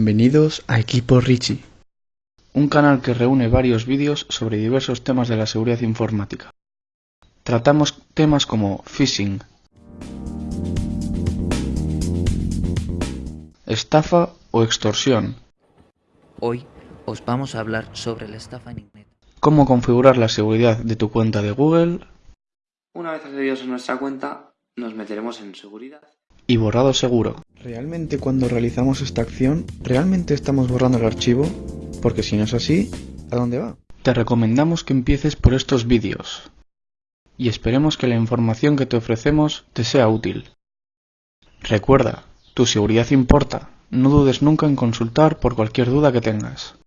Bienvenidos a Equipo Richie, un canal que reúne varios vídeos sobre diversos temas de la seguridad informática. Tratamos temas como phishing, estafa o extorsión, Hoy os vamos a hablar sobre la estafa en Internet. cómo configurar la seguridad de tu cuenta de Google Una vez accedidos a nuestra cuenta, nos meteremos en seguridad. Y borrado seguro. ¿Realmente cuando realizamos esta acción, realmente estamos borrando el archivo? Porque si no es así, ¿a dónde va? Te recomendamos que empieces por estos vídeos. Y esperemos que la información que te ofrecemos te sea útil. Recuerda, tu seguridad importa. No dudes nunca en consultar por cualquier duda que tengas.